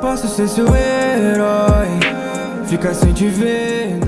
Posso ser seu herói. Ficar sem te ver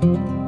Música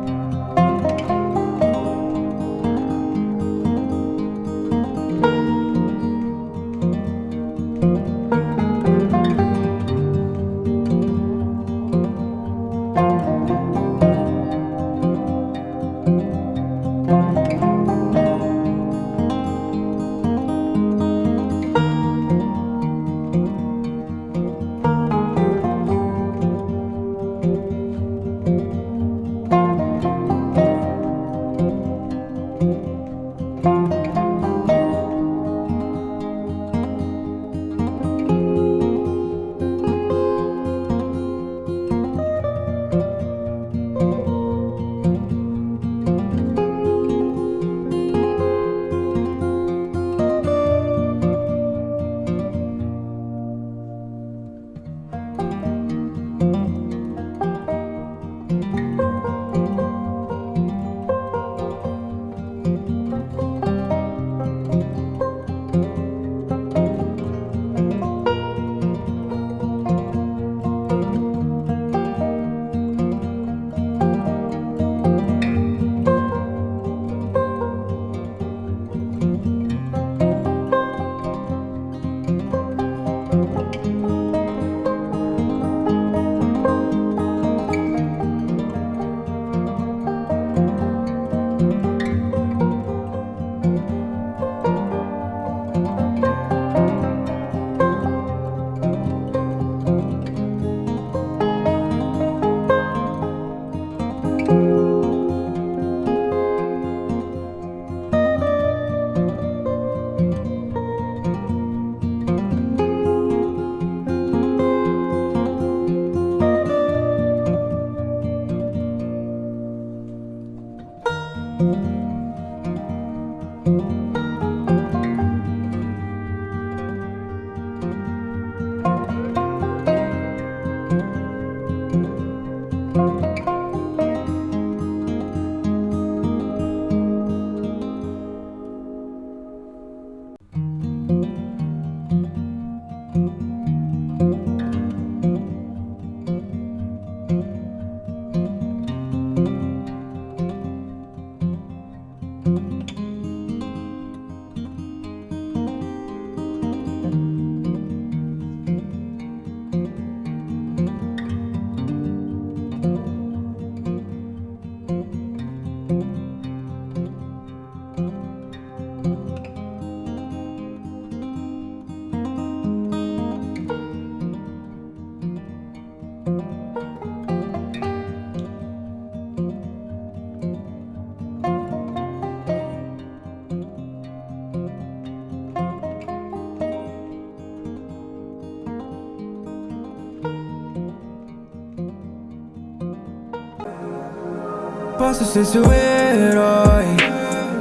Posso ser seu herói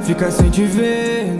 Ficar sem te ver